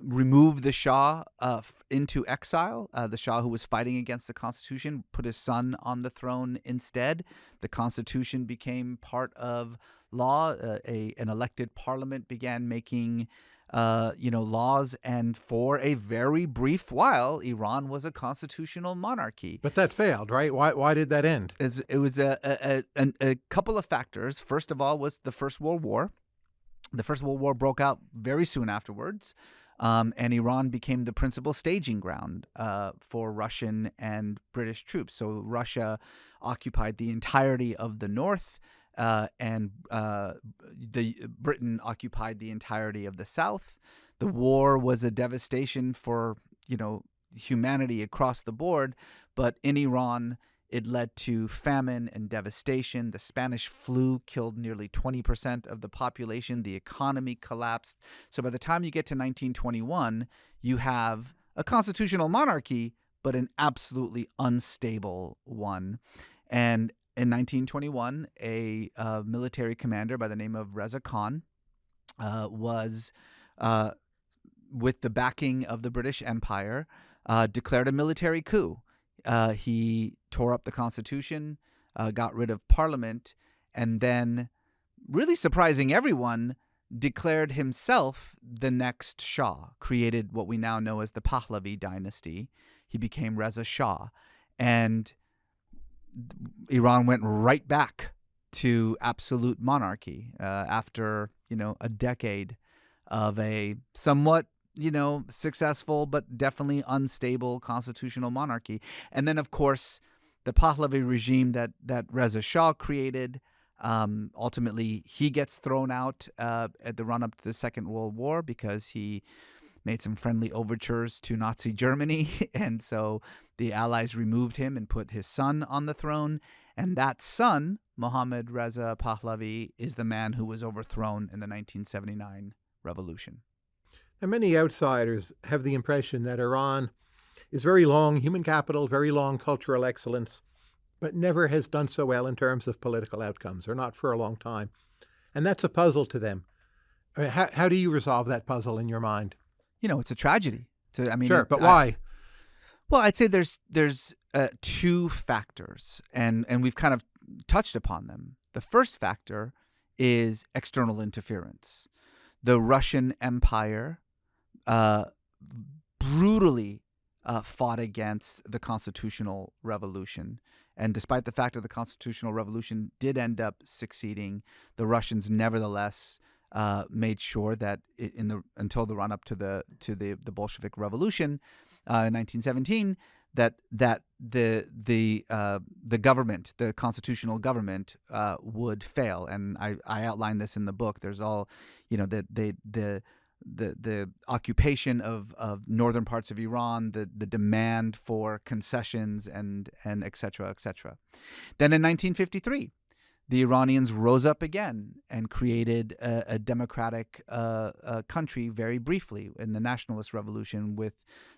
remove the Shah uh, into exile. Uh, the Shah, who was fighting against the Constitution, put his son on the throne instead. The Constitution became part of law. Uh, a an elected parliament began making. Uh, you know, laws, and for a very brief while, Iran was a constitutional monarchy But that failed, right? Why, why did that end? is it was a a, a a couple of factors. First of all, was the First World War. The First World War broke out very soon afterwards, um, and Iran became the principal staging ground uh, for Russian and British troops. So Russia occupied the entirety of the north. Uh, and uh, the Britain occupied the entirety of the South. The war was a devastation for you know humanity across the board, but in Iran, it led to famine and devastation. The Spanish flu killed nearly 20% of the population. The economy collapsed. So by the time you get to 1921, you have a constitutional monarchy, but an absolutely unstable one. And in 1921, a uh, military commander by the name of Reza Khan uh, was, uh, with the backing of the British Empire, uh, declared a military coup. Uh, he tore up the Constitution, uh, got rid of Parliament, and then, really surprising everyone, declared himself the next Shah, created what we now know as the Pahlavi dynasty. He became Reza Shah. And Iran went right back to absolute monarchy uh, after, you know, a decade of a somewhat you know, successful but definitely unstable constitutional monarchy. And then, of course, the Pahlavi regime that that Reza Shah created. Um, ultimately, he gets thrown out uh, at the run up to the Second World War because he made some friendly overtures to Nazi Germany, and so the Allies removed him and put his son on the throne. And that son, Mohammad Reza Pahlavi, is the man who was overthrown in the 1979 revolution. And many outsiders have the impression that Iran is very long human capital, very long cultural excellence, but never has done so well in terms of political outcomes, or not for a long time. And that's a puzzle to them. Mean, how, how do you resolve that puzzle in your mind? You know, it's a tragedy. To, I mean, sure, but I- why? Well, I'd say there's there's uh, two factors, and and we've kind of touched upon them. The first factor is external interference. The Russian Empire uh, brutally uh, fought against the constitutional revolution. And despite the fact that the constitutional revolution did end up succeeding, the Russians nevertheless uh, made sure that in the until the run up to the to the the Bolshevik Revolution uh, in 1917, that that the the uh, the government, the constitutional government, uh, would fail. And I I outline this in the book. There's all, you know, that they the the the occupation of, of northern parts of Iran, the the demand for concessions and and et cetera, et cetera. Then in 1953, the Iranians rose up again and created a, a democratic uh, uh, country very briefly in the nationalist revolution with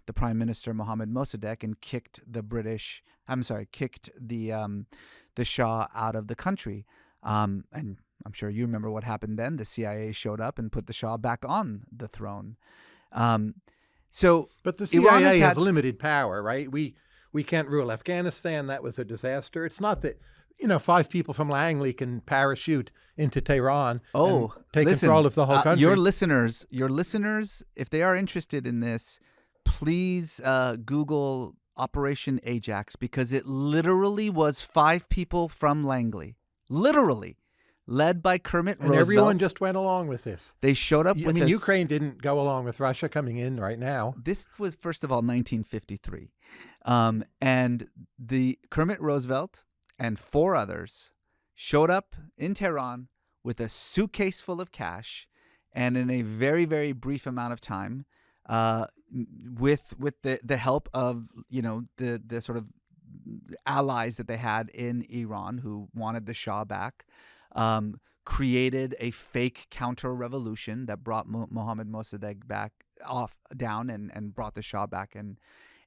the prime minister Mohammad Mossadegh and kicked the British. I'm sorry, kicked the um, the Shah out of the country. Um, and I'm sure you remember what happened then. The CIA showed up and put the Shah back on the throne. Um, so But the Iran CIA has has, had- limited power, right? We we can't rule Afghanistan. That was a disaster. It's not that you know five people from Langley can parachute into Tehran. Oh, and take listen, control of the whole uh, country. Your listeners, your listeners, if they are interested in this, please uh, Google Operation Ajax because it literally was five people from Langley, literally, led by Kermit and Roosevelt. everyone just went along with this. they showed up I mean, Ukraine didn't go along with Russia coming in right now. This was first of all 1953, um, and the Kermit Roosevelt and four others showed up in Tehran with a suitcase full of cash, and in a very very brief amount of time, uh, with with the the help of you know the the sort of allies that they had in Iran who wanted the Shah back. Um, created a fake counter revolution that brought Mo- Mohammad Mossadegh back off down and, and brought the Shah back in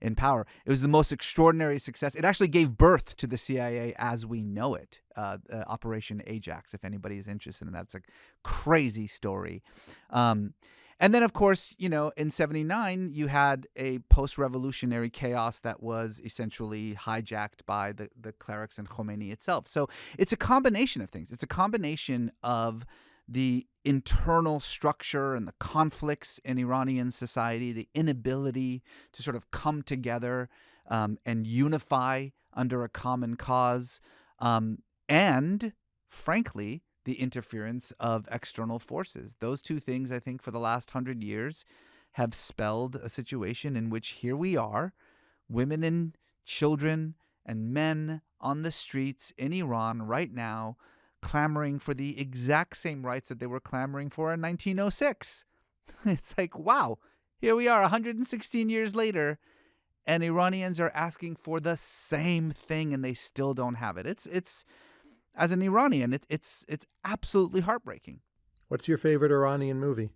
in power. It was the most extraordinary success. It actually gave birth to the CIA as we know it. Uh, uh, Operation Ajax, if anybody is interested in that, it's a crazy story. Um, and then, of course, you know, in 79, you had a post revolutionary chaos that was essentially hijacked by the, the clerics and Khomeini itself. So it's a combination of things. It's a combination of the internal structure and the conflicts in Iranian society, the inability to sort of come together um, and unify under a common cause, um, and frankly, the interference of external forces. Those two things, I think, for the last hundred years have spelled a situation in which here we are, women and children and men on the streets in Iran right now clamoring for the exact same rights that they were clamoring for in 1906. It's like, wow, here we are 116 years later and Iranians are asking for the same thing and they still don't have it. It's it's as an Iranian, it, it's it's absolutely heartbreaking. What's your favorite Iranian movie?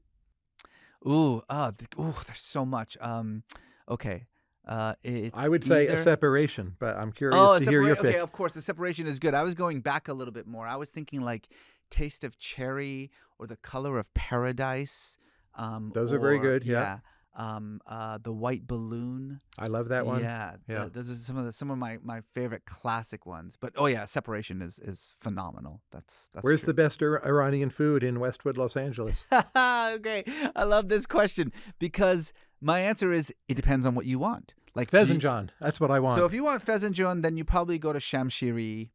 Ooh, uh, ooh, there's so much. Um, okay, uh, it's I would say either- a separation, but I'm curious Oh, to hear your separa- okay. Of course, the separation is good. I was going back a little bit more. I was thinking like Taste of Cherry or The Color of Paradise. Um, Those are very good, yeah. Um, uh, the White Balloon. I love that one. Yeah, Yeah. th- those are some of the, some of my, my favorite classic ones. But oh yeah, Separation is is phenomenal. That's that's Where's true. the best Ir- Iranian food in Westwood, Los Angeles? okay, I love this question because my answer is it depends on what you want. Like Fesenjan. That's what I want. So if you want fesenjan, then you probably go to Shamshiri,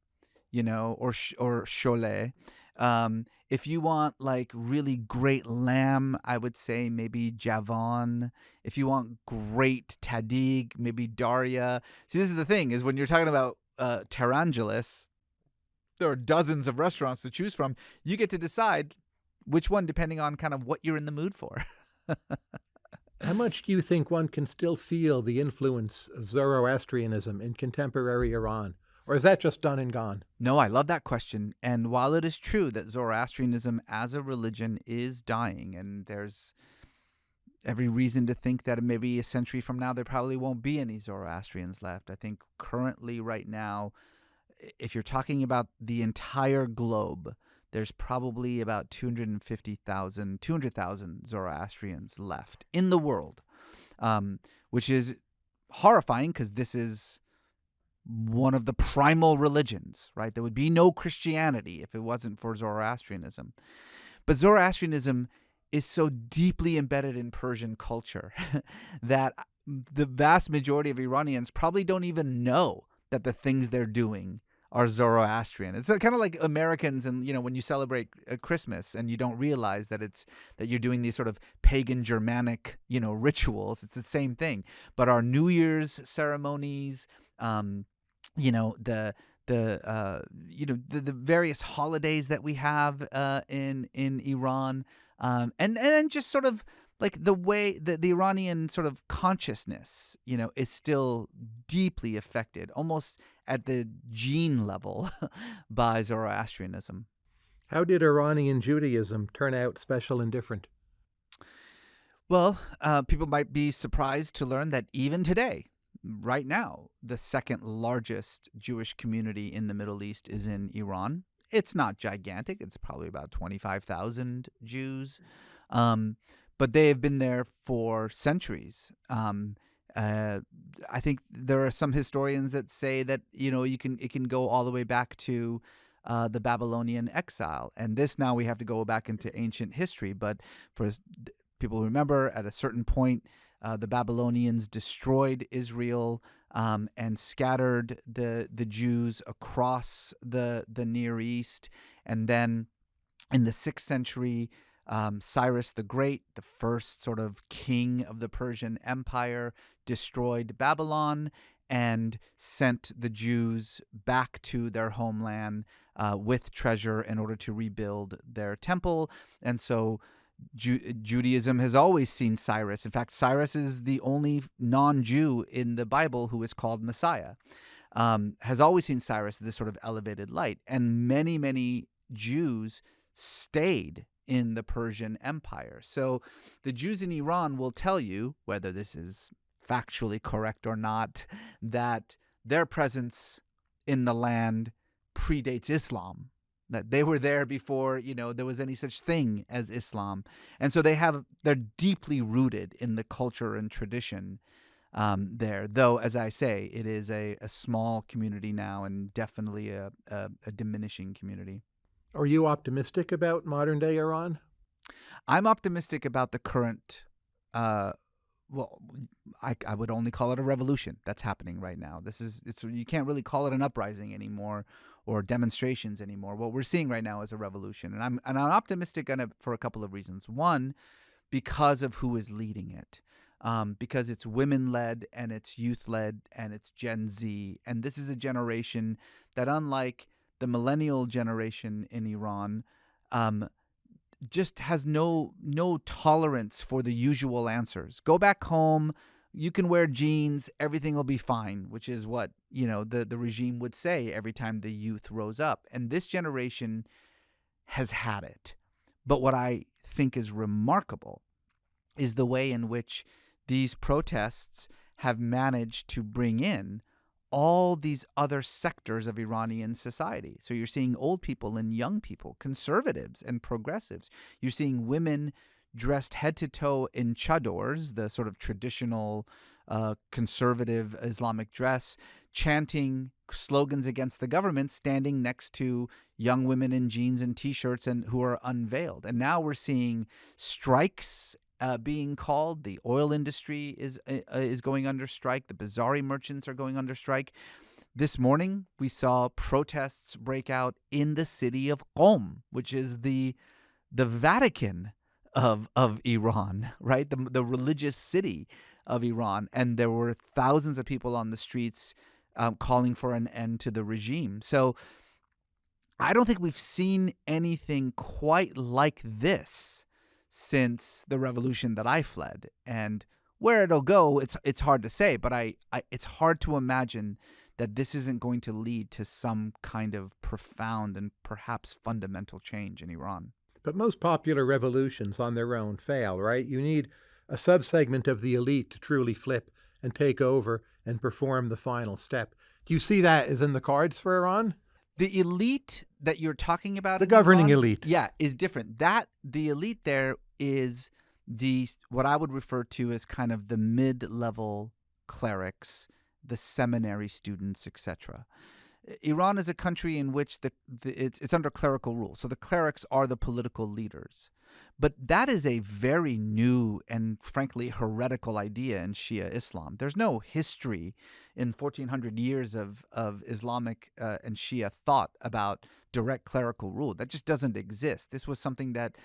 you know, or or Cholet. Um, if you want like really great lamb, I would say maybe Javan. If you want great Tahdig, maybe Darya. See, this is the thing: is when you're talking about uh, Tehrangeles, there are dozens of restaurants to choose from. You get to decide which one, depending on kind of what you're in the mood for. How much do you think one can still feel the influence of Zoroastrianism in contemporary Iran? Or is that just done and gone? No, I love that question. And while it is true that Zoroastrianism as a religion is dying, and there's every reason to think that maybe a century from now there probably won't be any Zoroastrians left. I think currently, right now, if you're talking about the entire globe, there's probably about 250,000, 200,000 Zoroastrians left in the world, um, which is horrifying because this is one of the primal religions, right? There would be no Christianity if it wasn't for Zoroastrianism. But Zoroastrianism is so deeply embedded in Persian culture that the vast majority of Iranians probably don't even know that the things they're doing are Zoroastrian. It's kind of like Americans and you know when you celebrate uh, Christmas and you don't realize that it's that you're doing these sort of pagan Germanic, you know, rituals. It's the same thing. But our New Year's ceremonies, um, you know, the the uh, you know the, the various holidays that we have uh, in in Iran, um, and and just sort of like the way that the Iranian sort of consciousness, you know, is still deeply affected, almost at the gene level, by Zoroastrianism. How did Iranian Judaism turn out special and different? Well, uh, people might be surprised to learn that even today, right now, the second largest Jewish community in the Middle East is in Iran. It's not gigantic, it's probably about 25,000 Jews. Um, but they have been there for centuries. Um, uh, I think there are some historians that say that you know you can it can go all the way back to uh, the Babylonian exile, and this now we have to go back into ancient history. But for people who remember, at a certain point, uh, the Babylonians destroyed Israel um, and scattered the the Jews across the the Near East, and then in the sixth century, um, Cyrus the Great, the first sort of king of the Persian Empire, destroyed Babylon and sent the Jews back to their homeland uh, with treasure in order to rebuild their temple. And so Ju- Judaism has always seen Cyrus. In fact, Cyrus is the only non Jew in the Bible who is called Messiah. Um, has always seen Cyrus this sort of elevated light. And many, many Jews stayed in the Persian Empire. So the Jews in Iran will tell you, whether this is factually correct or not, that their presence in the land predates Islam. That they were there before, you know, there was any such thing as Islam. And so they have they're deeply rooted in the culture and tradition um, there. Though, as I say, it is a, a small community now and definitely a, a, a diminishing community. Are you optimistic about modern day Iran? I'm optimistic about the current. Uh, well, I, I would only call it a revolution that's happening right now. This is it's you can't really call it an uprising anymore or demonstrations anymore. What we're seeing right now is a revolution, and I'm and I'm optimistic on for a couple of reasons. One, because of who is leading it. Um, because it's women led and it's youth led and it's Gen Z. And this is a generation that, unlike the millennial generation in Iran, um, just has no no tolerance for the usual answers. Go back home. You can wear jeans. Everything will be fine, which is what you know the the regime would say every time the youth rose up. And this generation has had it. But what I think is remarkable is the way in which these protests have managed to bring in all these other sectors of Iranian society. So you're seeing old people and young people, conservatives and progressives. You're seeing women dressed head to toe in chadors, the sort of traditional uh, conservative Islamic dress, chanting slogans against the government, standing next to young women in jeans and t-shirts and who are unveiled. And now we're seeing strikes uh, being called. The oil industry is uh, uh, is going under strike. The Bazaari merchants are going under strike. This morning, we saw protests break out in the city of Qom, which is the the Vatican of of Iran, right? The the religious city of Iran, and there were thousands of people on the streets um, calling for an end to the regime. So. I don't think we've seen anything quite like this since the revolution that I fled. And where it'll go, it's it's hard to say, but I, I it's hard to imagine that this isn't going to lead to some kind of profound and perhaps fundamental change in Iran. But most popular revolutions on their own fail, right? You need a subsegment of the elite to truly flip and take over and perform the final step. Do you see that as in the cards for Iran? The elite that you're talking about, the governing Iran, elite, yeah, is different. That the elite there is the what I would refer to as kind of the mid-level clerics, the seminary students, etc. Iran is a country in which the, the it's, it's under clerical rule, so the clerics are the political leaders. But that is a very new and frankly heretical idea in Shia Islam. There's no history in 1400 years of, of Islamic uh, and Shia thought about direct clerical rule. That just doesn't exist. This was something that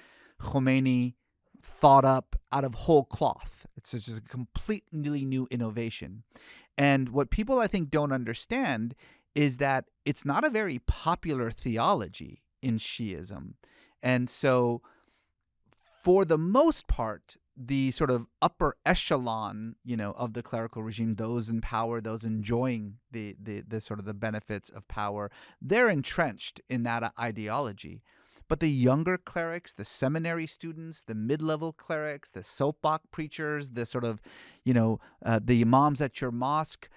Khomeini thought up out of whole cloth. It's just a completely new innovation. And what people I think don't understand is that it's not a very popular theology in Shiism. And so for the most part, the sort of upper echelon, you know, of the clerical regime, those in power, those enjoying the, the, the sort of the benefits of power, they're entrenched in that ideology. But the younger clerics, the seminary students, the mid-level clerics, the soapbox preachers, the sort of, you know, uh, the imams at your mosque,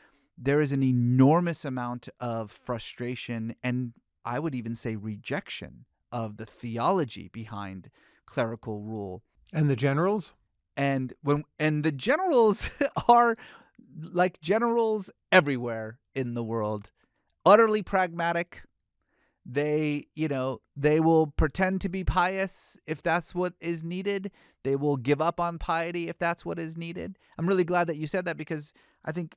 there is an enormous amount of frustration and I would even say rejection of the theology behind clerical rule. And the generals? And when and the generals are like generals everywhere in the world, utterly pragmatic. They, you know, they will pretend to be pious if that's what is needed. They will give up on piety if that's what is needed. I'm really glad that you said that because I think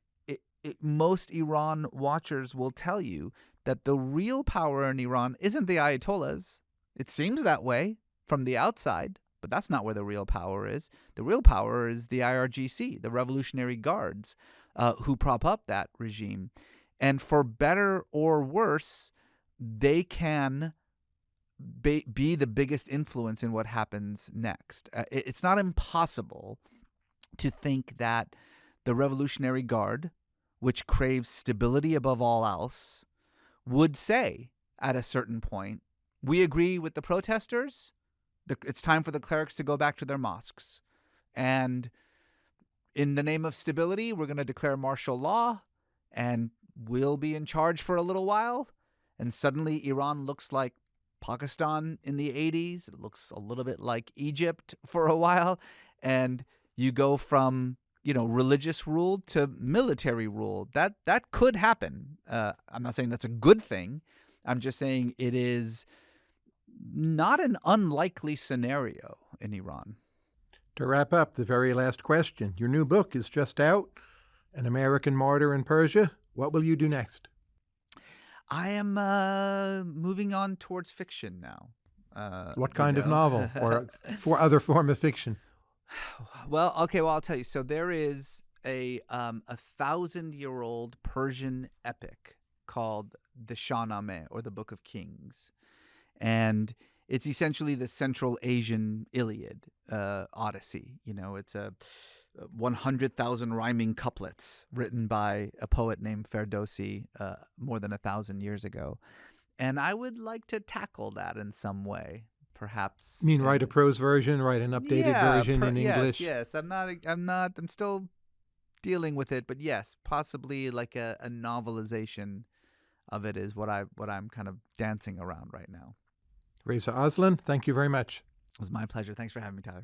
it, most Iran watchers will tell you that the real power in Iran isn't the Ayatollahs. It seems that way from the outside, but that's not where the real power is. The real power is the IRGC, the Revolutionary Guards, uh, who prop up that regime. And for better or worse, they can be, be the biggest influence in what happens next. Uh, it, it's not impossible to think that the Revolutionary Guard, which craves stability above all else, would say at a certain point, we agree with the protesters, it's time for the clerics to go back to their mosques. And in the name of stability, we're going to declare martial law and we'll be in charge for a little while. And suddenly Iran looks like Pakistan in the 80s. It looks a little bit like Egypt for a while. And you go from you know religious rule to military rule. That that could happen. Uh, I'm not saying that's a good thing. I'm just saying it is not an unlikely scenario in Iran. To wrap up, the very last question. Your new book is just out An American Martyr in Persia. What will you do next? I am uh, moving on towards fiction now. Uh, what kind know. of novel or for other form of fiction? Well, okay, well, I'll tell you. So there is a um, a thousand year old Persian epic called the Shahnameh or the Book of Kings and it's essentially the Central Asian Iliad uh, Odyssey. You know, it's a 100,000 rhyming couplets written by a poet named Ferdowsi uh, more than a thousand years ago. And I would like to tackle that in some way, perhaps. You mean write a prose version, write an updated yeah, version per, in yes, English? Yes, I'm not. I'm not. I'm still dealing with it. But yes, possibly like a, a novelization of it is what I what I'm kind of dancing around right now. Reza Aslan, thank you very much. It was my pleasure. Thanks for having me, Tyler.